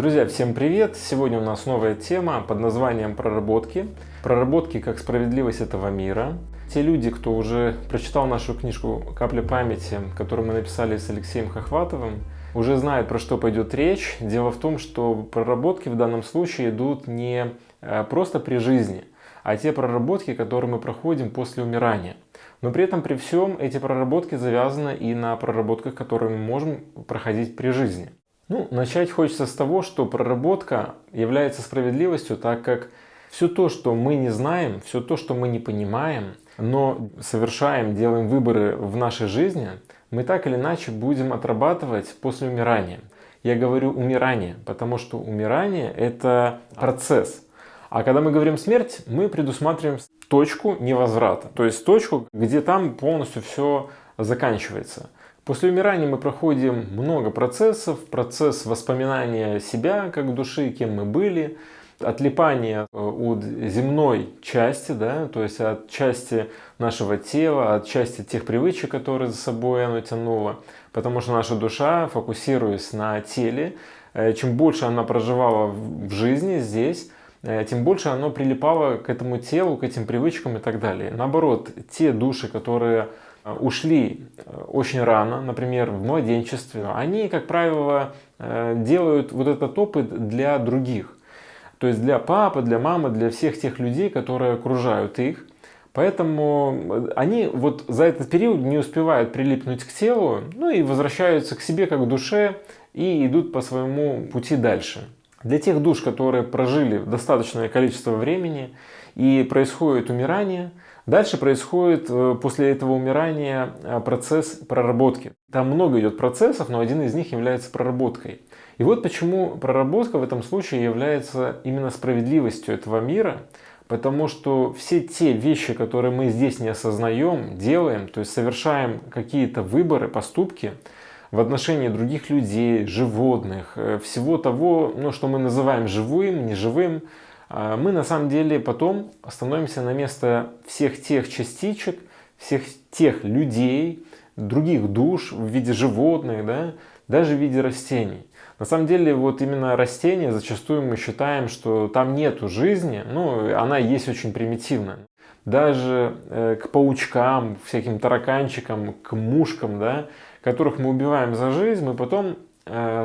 Друзья, всем привет! Сегодня у нас новая тема под названием «Проработки». Проработки как справедливость этого мира. Те люди, кто уже прочитал нашу книжку «Капля памяти», которую мы написали с Алексеем Хохватовым, уже знают, про что пойдет речь. Дело в том, что проработки в данном случае идут не э, просто при жизни, а те проработки, которые мы проходим после умирания. Но при этом, при всем, эти проработки завязаны и на проработках, которые мы можем проходить при жизни. Ну, начать хочется с того, что проработка является справедливостью, так как все то, что мы не знаем, все то, что мы не понимаем, но совершаем, делаем выборы в нашей жизни, мы так или иначе будем отрабатывать после умирания. Я говорю умирание, потому что умирание – это процесс. А когда мы говорим смерть, мы предусматриваем точку невозврата, то есть точку, где там полностью все заканчивается. После умирания мы проходим много процессов. Процесс воспоминания себя как души, кем мы были, отлипание э, от земной части, да, то есть от части нашего тела, от части тех привычек, которые за собой оно тянуло. Потому что наша душа, фокусируясь на теле, э, чем больше она проживала в жизни здесь, э, тем больше оно прилипало к этому телу, к этим привычкам и так далее. Наоборот, те души, которые ушли э, очень рано, например, в младенчестве, они, как правило, э, делают вот этот опыт для других. То есть для папы, для мамы, для всех тех людей, которые окружают их. Поэтому они вот за этот период не успевают прилипнуть к телу, ну и возвращаются к себе как к душе и идут по своему пути дальше. Для тех душ, которые прожили достаточное количество времени и происходит умирание – Дальше происходит э, после этого умирания э, процесс проработки. Там много идет процессов, но один из них является проработкой. И вот почему проработка в этом случае является именно справедливостью этого мира, потому что все те вещи, которые мы здесь не осознаем, делаем, то есть совершаем какие-то выборы, поступки в отношении других людей, животных, э, всего того, ну, что мы называем живым, неживым, мы на самом деле потом становимся на место всех тех частичек, всех тех людей, других душ в виде животных, да, даже в виде растений. На самом деле вот именно растения зачастую мы считаем, что там нету жизни, ну она есть очень примитивная. Даже э, к паучкам, всяким тараканчикам, к мушкам, да, которых мы убиваем за жизнь, мы потом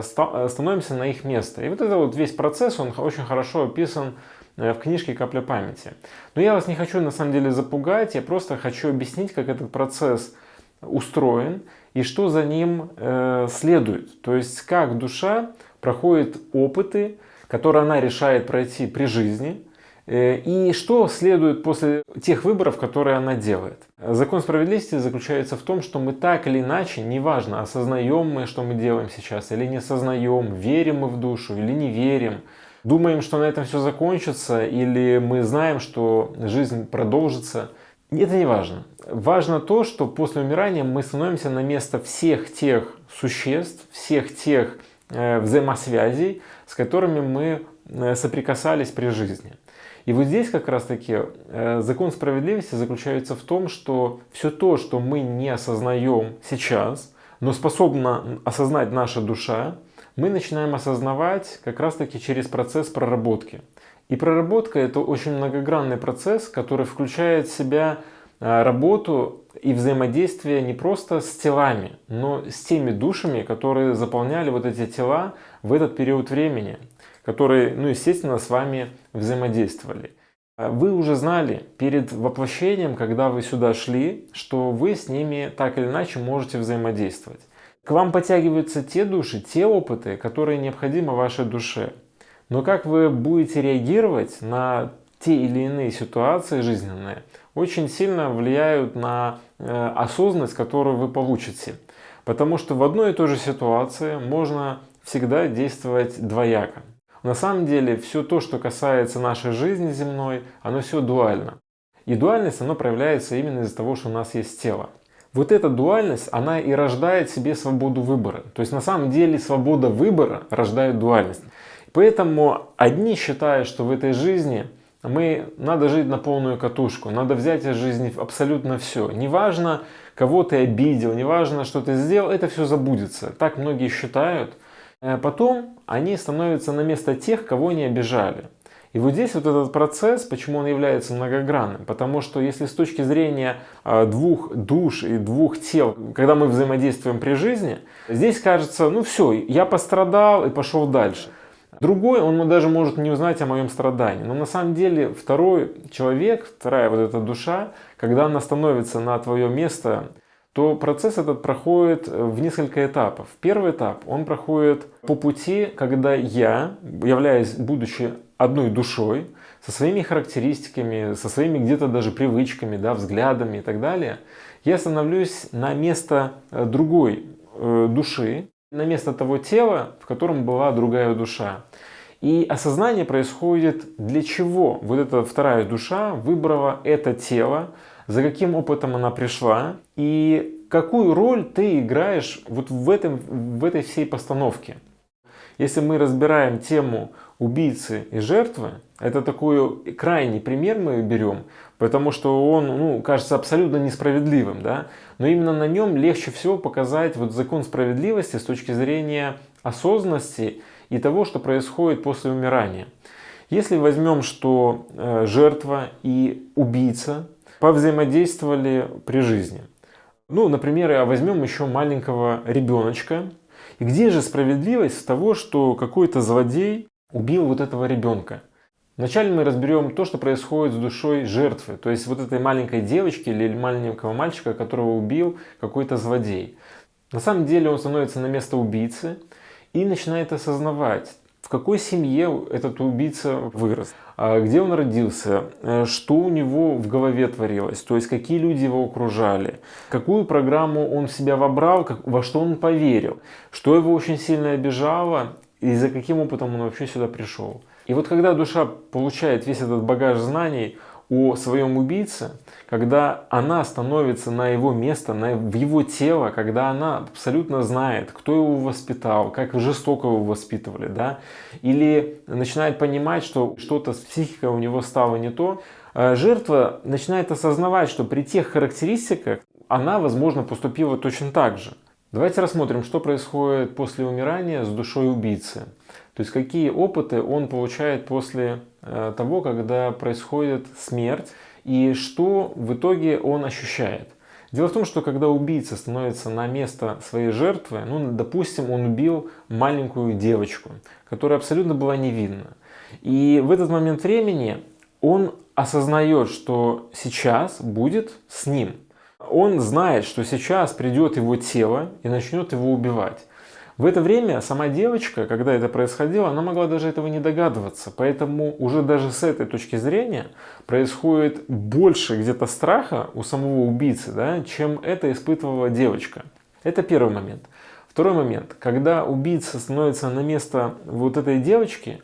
становимся на их место. И вот это вот весь процесс, он очень хорошо описан Э, в книжке «Капля памяти». Но я вас не хочу на самом деле запугать, я просто хочу объяснить, как этот процесс устроен и что за ним э, следует. То есть как душа проходит опыты, которые она решает пройти при жизни, э, и что следует после тех выборов, которые она делает. Закон справедливости заключается в том, что мы так или иначе, неважно, осознаем мы, что мы делаем сейчас, или не осознаем, верим мы в душу или не верим, думаем, что на этом все закончится, или мы знаем, что жизнь продолжится. Это не важно. Важно то, что после умирания мы становимся на место всех тех существ, всех тех э, взаимосвязей, с которыми мы э, соприкасались при жизни. И вот здесь как раз таки э, закон справедливости заключается в том, что все то, что мы не осознаем сейчас, но способна осознать наша душа, мы начинаем осознавать как раз таки через процесс проработки. И проработка это очень многогранный процесс, который включает в себя а, работу и взаимодействие не просто с телами, но с теми душами, которые заполняли вот эти тела в этот период времени, которые, ну, естественно, с вами взаимодействовали. А вы уже знали перед воплощением, когда вы сюда шли, что вы с ними так или иначе можете взаимодействовать. К вам подтягиваются те души, те опыты, которые необходимы вашей душе. Но как вы будете реагировать на те или иные ситуации жизненные, очень сильно влияют на э, осознанность, которую вы получите. Потому что в одной и той же ситуации можно всегда действовать двояко. На самом деле все то, что касается нашей жизни земной, оно все дуально. И дуальность, оно проявляется именно из-за того, что у нас есть тело. Вот эта дуальность, она и рождает себе свободу выбора. То есть на самом деле свобода выбора рождает дуальность. Поэтому одни считают, что в этой жизни мы надо жить на полную катушку, надо взять из жизни абсолютно все. Неважно, кого ты обидел, неважно, что ты сделал, это все забудется. Так многие считают. Э, потом они становятся на место тех, кого они обижали. И вот здесь вот этот процесс, почему он является многогранным? Потому что если с точки зрения э, двух душ и двух тел, когда мы взаимодействуем при жизни, здесь кажется, ну все, я пострадал и пошел дальше. Другой, он даже может не узнать о моем страдании. Но на самом деле второй человек, вторая вот эта душа, когда она становится на твое место, то процесс этот проходит в несколько этапов. Первый этап, он проходит по пути, когда я, являясь, будучи одной душой, со своими характеристиками, со своими где-то даже привычками, да, взглядами и так далее, я становлюсь на место э, другой э, души, на место того тела, в котором была другая душа. И осознание происходит, для чего вот эта вторая душа выбрала это тело, за каким опытом она пришла и какую роль ты играешь вот в, этом, в этой всей постановке. Если мы разбираем тему убийцы и жертвы, это такой крайний пример мы берем, потому что он, ну, кажется абсолютно несправедливым, да, но именно на нем легче всего показать вот закон справедливости с точки зрения осознанности и того, что происходит после умирания. Если возьмем, что э, жертва и убийца повзаимодействовали при жизни. Ну, например, возьмем еще маленького ребеночка. И где же справедливость того, что какой-то злодей убил вот этого ребенка? Вначале мы разберем то, что происходит с душой жертвы, то есть вот этой маленькой девочки или маленького мальчика, которого убил какой-то злодей. На самом деле он становится на место убийцы и начинает осознавать, в какой семье этот убийца вырос, а где он родился, э, что у него в голове творилось, то есть какие люди его окружали, какую программу он в себя вобрал, во что он поверил, что его очень сильно обижало? И за каким опытом он вообще сюда пришел. И вот когда душа получает весь этот багаж знаний о своем убийце, когда она становится на его место, на, в его тело, когда она абсолютно знает, кто его воспитал, как жестоко его воспитывали, да, или начинает понимать, что что-то с психикой у него стало не то, э, жертва начинает осознавать, что при тех характеристиках она, возможно, поступила точно так же. Давайте рассмотрим, что происходит после умирания с душой убийцы. То есть какие опыты он получает после э, того, когда происходит смерть и что в итоге он ощущает. Дело в том, что когда убийца становится на место своей жертвы, ну, допустим, он убил маленькую девочку, которая абсолютно была невинна. И в этот момент времени он осознает, что сейчас будет с ним. Он знает, что сейчас придет его тело и начнет его убивать. В это время сама девочка, когда это происходило, она могла даже этого не догадываться. Поэтому уже даже с этой точки зрения происходит больше где-то страха у самого убийцы, да, чем это испытывала девочка. Это первый момент. Второй момент. Когда убийца становится на место вот этой девочки,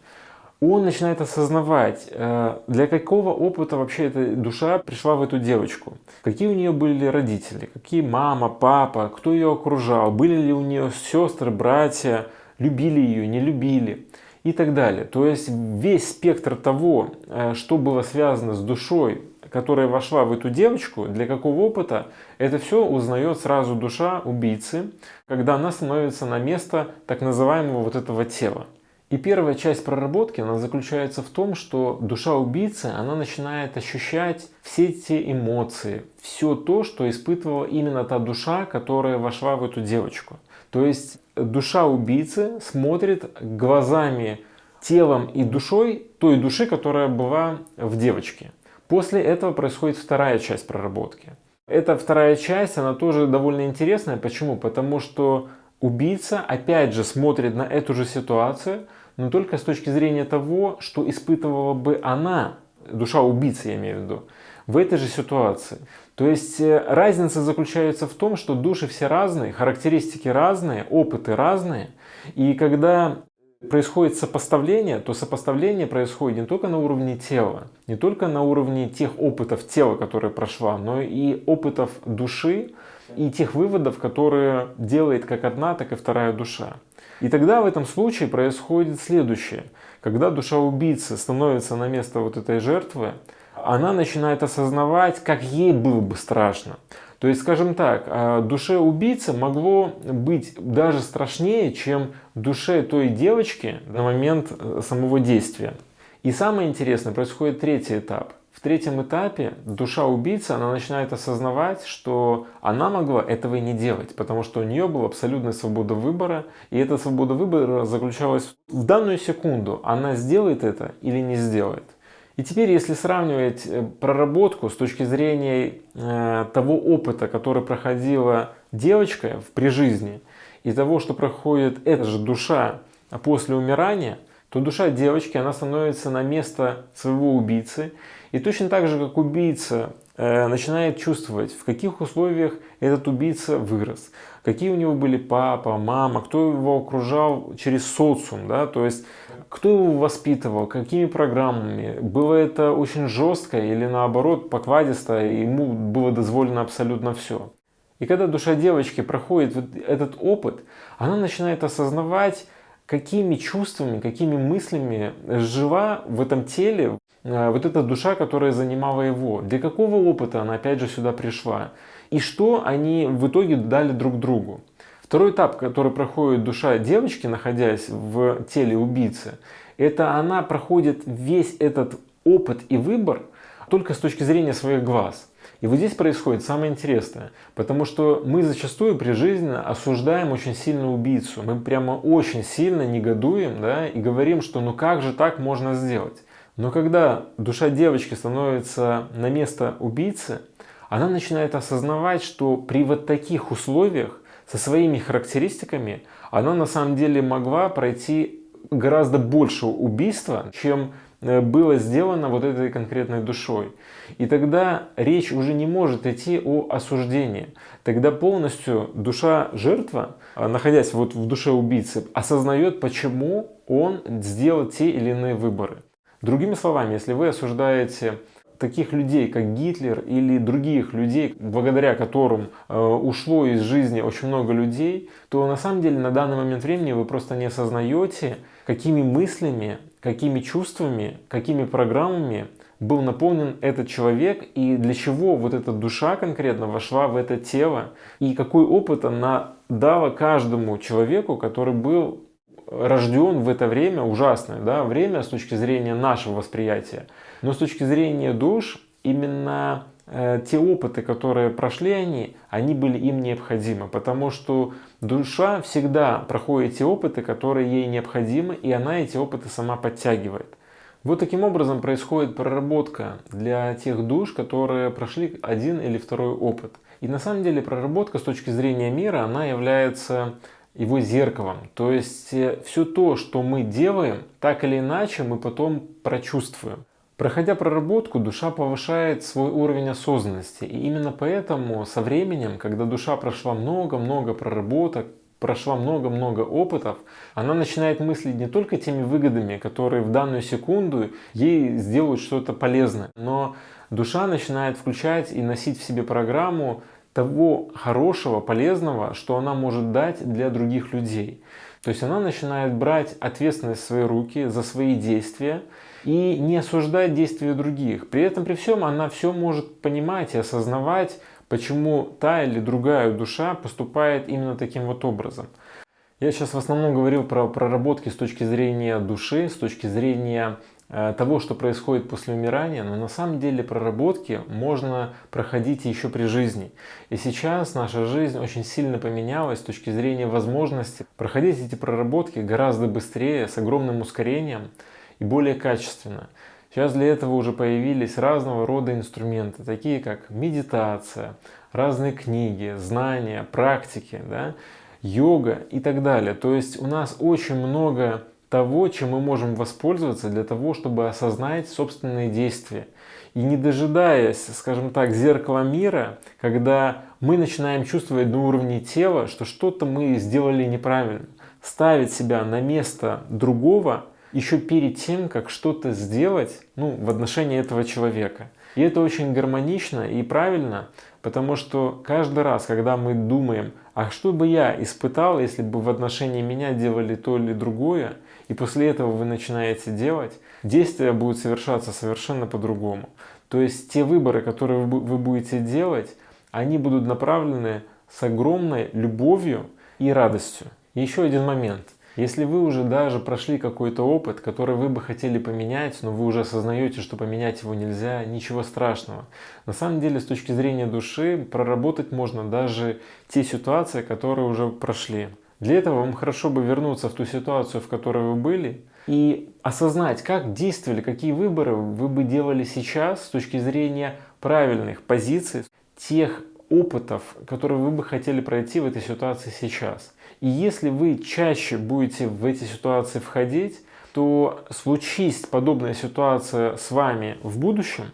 он начинает осознавать, э, для какого опыта вообще эта душа пришла в эту девочку. Какие у нее были родители, какие мама, папа, кто ее окружал, были ли у нее сестры, братья, любили ее, не любили и так далее. То есть весь спектр того, э, что было связано с душой, которая вошла в эту девочку, для какого опыта, это все узнает сразу душа убийцы, когда она становится на место так называемого вот этого тела. И первая часть проработки, она заключается в том, что душа убийцы, она начинает ощущать все те эмоции, все то, что испытывала именно та душа, которая вошла в эту девочку. То есть душа убийцы смотрит глазами, телом и душой той души, которая была в девочке. После этого происходит вторая часть проработки. Эта вторая часть, она тоже довольно интересная. Почему? Потому что убийца опять же смотрит на эту же ситуацию, но только с точки зрения того, что испытывала бы она, душа убийцы я имею в виду, в этой же ситуации. То есть э, разница заключается в том, что души все разные, характеристики разные, опыты разные. И когда происходит сопоставление, то сопоставление происходит не только на уровне тела, не только на уровне тех опытов тела, которые прошла, но и опытов души и тех выводов, которые делает как одна, так и вторая душа. И тогда в этом случае происходит следующее. Когда душа убийцы становится на место вот этой жертвы, она начинает осознавать, как ей было бы страшно. То есть, скажем так, а, душе убийцы могло быть даже страшнее, чем душе той девочки на момент э, самого действия. И самое интересное, происходит третий этап. В третьем этапе душа убийцы, она начинает осознавать, что она могла этого и не делать, потому что у нее была абсолютная свобода выбора, и эта свобода выбора заключалась в данную секунду, она сделает это или не сделает. И теперь, если сравнивать э, проработку с точки зрения э, того опыта, который проходила девочка при жизни, и того, что проходит эта же душа после умирания, то душа девочки, она становится на место своего убийцы. И точно так же, как убийца э, начинает чувствовать, в каких условиях этот убийца вырос, какие у него были папа, мама, кто его окружал через социум, да, то есть кто его воспитывал, какими программами, было это очень жестко или наоборот покладисто, ему было дозволено абсолютно все. И когда душа девочки проходит вот этот опыт, она начинает осознавать, какими чувствами, какими мыслями жива в этом теле вот эта душа, которая занимала его. Для какого опыта она опять же сюда пришла. И что они в итоге дали друг другу. Второй этап, который проходит душа девочки, находясь в теле убийцы, это она проходит весь этот опыт и выбор только с точки зрения своих глаз. И вот здесь происходит самое интересное, потому что мы зачастую при жизни осуждаем очень сильно убийцу. Мы прямо очень сильно негодуем да, и говорим, что ну как же так можно сделать. Но когда душа девочки становится на место убийцы, она начинает осознавать, что при вот таких условиях со своими характеристиками, она на самом деле могла пройти гораздо больше убийства, чем э, было сделано вот этой конкретной душой. И тогда речь уже не может идти о осуждении. Тогда полностью душа жертва, а, находясь вот в душе убийцы, осознает, почему он сделал те или иные выборы. Другими словами, если вы осуждаете таких людей, как Гитлер или других людей, благодаря которым э, ушло из жизни очень много людей, то на самом деле на данный момент времени вы просто не осознаете, какими мыслями, какими чувствами, какими программами был наполнен этот человек и для чего вот эта душа конкретно вошла в это тело и какой опыт она дала каждому человеку, который был рожден в это время, ужасное да, время с точки зрения нашего восприятия. Но с точки зрения душ, именно э, те опыты, которые прошли они, они были им необходимы. Потому что душа всегда проходит те опыты, которые ей необходимы, и она эти опыты сама подтягивает. Вот таким образом происходит проработка для тех душ, которые прошли один или второй опыт. И на самом деле проработка с точки зрения мира, она является его зеркалом. То есть э, все то, что мы делаем, так или иначе мы потом прочувствуем. Проходя проработку, душа повышает свой уровень осознанности. И именно поэтому со временем, когда душа прошла много-много проработок, прошла много-много опытов, она начинает мыслить не только теми выгодами, которые в данную секунду ей сделают что-то полезное, но душа начинает включать и носить в себе программу того хорошего, полезного, что она может дать для других людей. То есть она начинает брать ответственность в свои руки за свои действия и не осуждать действия других. При этом, при всем, она все может понимать и осознавать, почему та или другая душа поступает именно таким вот образом. Я сейчас в основном говорил про проработки с точки зрения души, с точки зрения того, что происходит после умирания, но на самом деле проработки можно проходить еще при жизни. И сейчас наша жизнь очень сильно поменялась с точки зрения возможности проходить эти проработки гораздо быстрее, с огромным ускорением и более качественно. Сейчас для этого уже появились разного рода инструменты, такие как медитация, разные книги, знания, практики, да, йога и так далее. То есть у нас очень много того, чем мы можем воспользоваться для того, чтобы осознать собственные действия. И не дожидаясь, скажем так, зеркала мира, когда мы начинаем чувствовать на уровне тела, что что-то мы сделали неправильно, ставить себя на место другого еще перед тем, как что-то сделать ну, в отношении этого человека. И это очень гармонично и правильно, потому что каждый раз, когда мы думаем, а что бы я испытал, если бы в отношении меня делали то или другое, и после этого вы начинаете делать, действия будут совершаться совершенно по-другому. То есть те выборы, которые вы будете делать, они будут направлены с огромной любовью и радостью. еще один момент. Если вы уже даже прошли какой-то опыт, который вы бы хотели поменять, но вы уже осознаете, что поменять его нельзя, ничего страшного. На самом деле, с точки зрения души, проработать можно даже те ситуации, которые уже прошли. Для этого вам хорошо бы вернуться в ту ситуацию, в которой вы были, и осознать, как действовали, какие выборы вы бы делали сейчас с точки зрения правильных позиций, тех опытов, которые вы бы хотели пройти в этой ситуации сейчас. И если вы чаще будете в эти ситуации входить, то случись подобная ситуация с вами в будущем,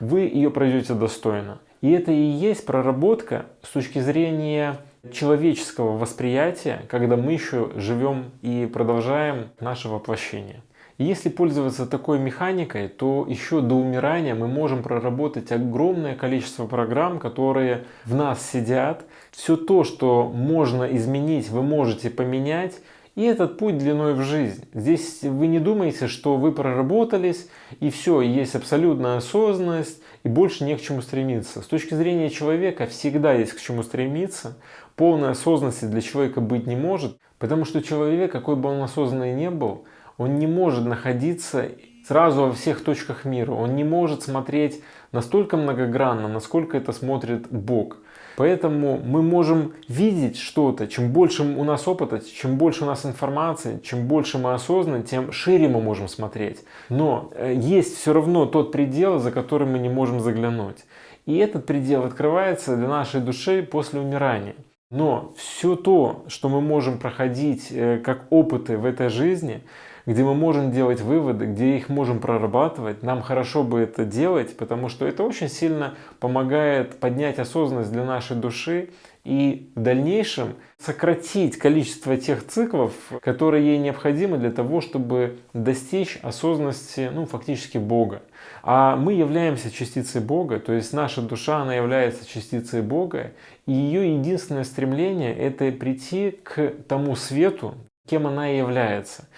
вы ее пройдете достойно. И это и есть проработка с точки зрения человеческого восприятия, когда мы еще живем и продолжаем наше воплощение. Если пользоваться такой механикой, то еще до умирания мы можем проработать огромное количество программ, которые в нас сидят. Все то, что можно изменить, вы можете поменять. И этот путь длиной в жизнь. Здесь вы не думаете, что вы проработались, и все, есть абсолютная осознанность, и больше не к чему стремиться. С точки зрения человека всегда есть к чему стремиться. Полной осознанности для человека быть не может, потому что человек, какой бы он осознанный не был, он не может находиться сразу во всех точках мира. Он не может смотреть настолько многогранно, насколько это смотрит Бог. Поэтому мы можем видеть что-то, чем больше у нас опыта, чем больше у нас информации, чем больше мы осознаны, тем шире мы можем смотреть. Но э, есть все равно тот предел, за который мы не можем заглянуть. И этот предел открывается для нашей души после умирания. Но все то, что мы можем проходить э, как опыты в этой жизни, где мы можем делать выводы, где их можем прорабатывать. Нам хорошо бы это делать, потому что это очень сильно помогает поднять осознанность для нашей души и в дальнейшем сократить количество тех циклов, которые ей необходимы для того, чтобы достичь осознанности, ну, фактически Бога. А мы являемся частицей Бога, то есть наша душа, она является частицей Бога, и ее единственное стремление – это прийти к тому свету, кем она и является.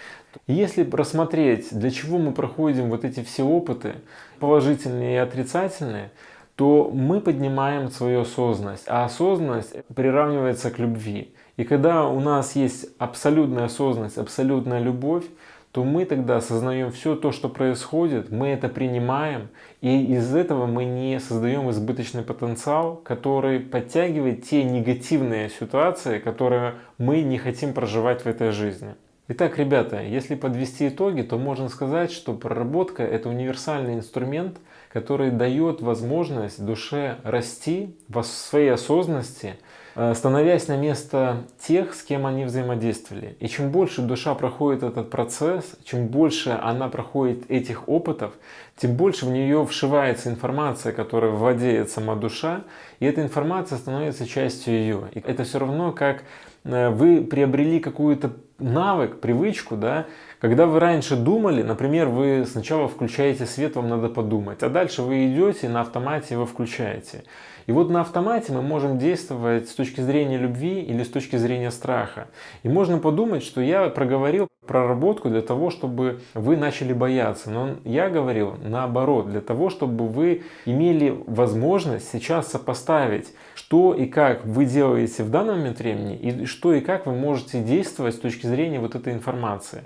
Если рассмотреть, для чего мы проходим вот эти все опыты, положительные и отрицательные, то мы поднимаем свою осознанность, а осознанность приравнивается к любви. И когда у нас есть абсолютная осознанность, абсолютная любовь, то мы тогда осознаем все то, что происходит, мы это принимаем, и из этого мы не создаем избыточный потенциал, который подтягивает те негативные ситуации, которые мы не хотим проживать в этой жизни. Итак, ребята, если подвести итоги, то можно сказать, что проработка – это универсальный инструмент, который дает возможность душе расти в своей осознанности, э, становясь на место тех, с кем они взаимодействовали. И чем больше душа проходит этот процесс, чем больше она проходит этих опытов, тем больше в нее вшивается информация, которая владеет сама душа, и эта информация становится частью ее. И это все равно как Э, вы приобрели какую-то навык, привычку, да, когда вы раньше думали, например, вы сначала включаете свет, вам надо подумать, а дальше вы идете на автомате его включаете. И вот на автомате мы можем действовать с точки зрения любви или с точки зрения страха. И можно подумать, что я проговорил проработку для того, чтобы вы начали бояться. Но я говорил наоборот, для того, чтобы вы имели возможность сейчас сопоставить, что и как вы делаете в данный момент времени, и что и как вы можете действовать с точки зрения вот этой информации.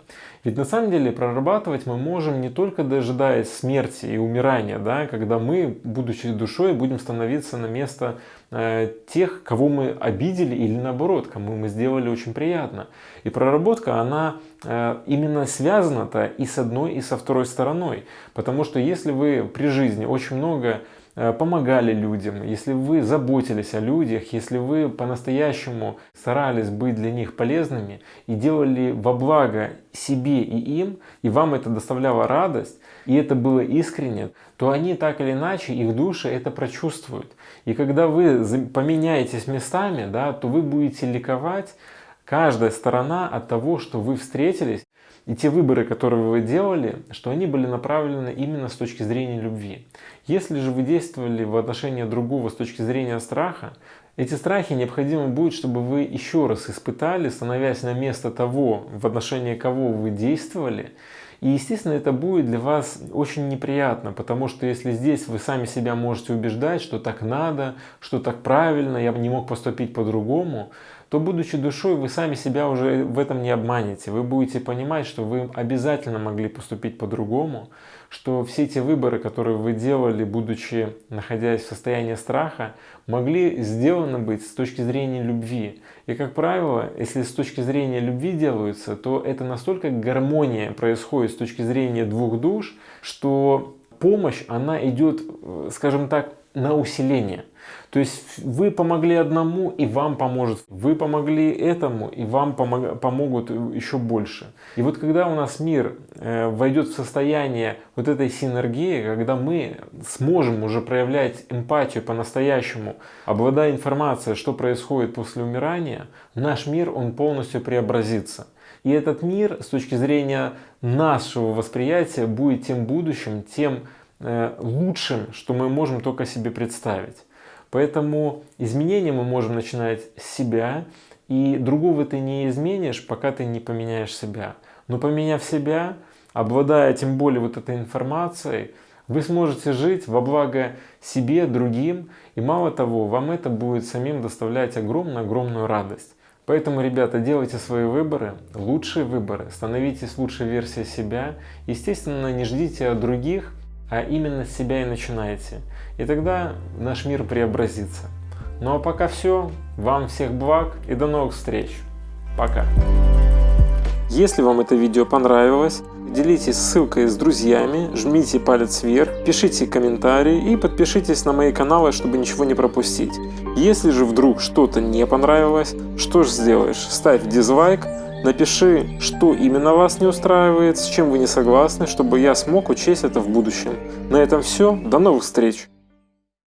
Ведь на самом деле прорабатывать мы можем не только дожидаясь смерти и умирания, да, когда мы, будучи душой, будем становиться на место э, тех, кого мы обидели или наоборот, кому мы сделали очень приятно. И проработка, она э, именно связана-то и с одной, и со второй стороной. Потому что если вы при жизни очень много помогали людям, если вы заботились о людях, если вы по-настоящему старались быть для них полезными и делали во благо себе и им, и вам это доставляло радость, и это было искренне, то они так или иначе, их души это прочувствуют. И когда вы поменяетесь местами, да, то вы будете ликовать, каждая сторона от того, что вы встретились, и те выборы, которые вы делали, что они были направлены именно с точки зрения любви. Если же вы действовали в отношении другого с точки зрения страха, эти страхи необходимо будет, чтобы вы еще раз испытали, становясь на место того, в отношении кого вы действовали, И, естественно, это будет для вас очень неприятно, потому что если здесь вы сами себя можете убеждать, что так надо, что так правильно, я бы не мог поступить по-другому, то, будучи душой, вы сами себя уже в этом не обманете. Вы будете понимать, что вы обязательно могли поступить по-другому, что все эти выборы, которые вы делали, будучи находясь в состоянии страха, могли сделаны быть с точки зрения любви. И, как правило, если с точки зрения любви делаются, то это настолько гармония происходит с точки зрения двух душ, что помощь, она идет, э, скажем так, на усиление. То есть вы помогли одному, и вам поможет. Вы помогли этому, и вам помог, помогут еще больше. И вот когда у нас мир э, войдет в состояние вот этой синергии, когда мы сможем уже проявлять эмпатию по-настоящему, обладая информацией, что происходит после умирания, наш мир, он полностью преобразится. И этот мир с точки зрения нашего восприятия будет тем будущим, тем Э, лучшим, что мы можем только себе представить. Поэтому изменения мы можем начинать с себя, и другого ты не изменишь, пока ты не поменяешь себя. Но поменяв себя, обладая тем более вот этой информацией, вы сможете жить во благо себе, другим, и мало того, вам это будет самим доставлять огромную-огромную радость. Поэтому, ребята, делайте свои выборы, лучшие выборы, становитесь лучшей версией себя. Естественно, не ждите от других, а именно с себя и начинаете. И тогда наш мир преобразится. Ну а пока все. Вам всех благ и до новых встреч. Пока. Если вам это видео понравилось, делитесь ссылкой с друзьями, жмите палец вверх, пишите комментарии и подпишитесь на мои каналы, чтобы ничего не пропустить. Если же вдруг что-то не понравилось, что ж сделаешь? Ставь дизлайк, Напиши, что именно вас не устраивает, с чем вы не согласны, чтобы я смог учесть это в будущем. На этом все, до новых встреч!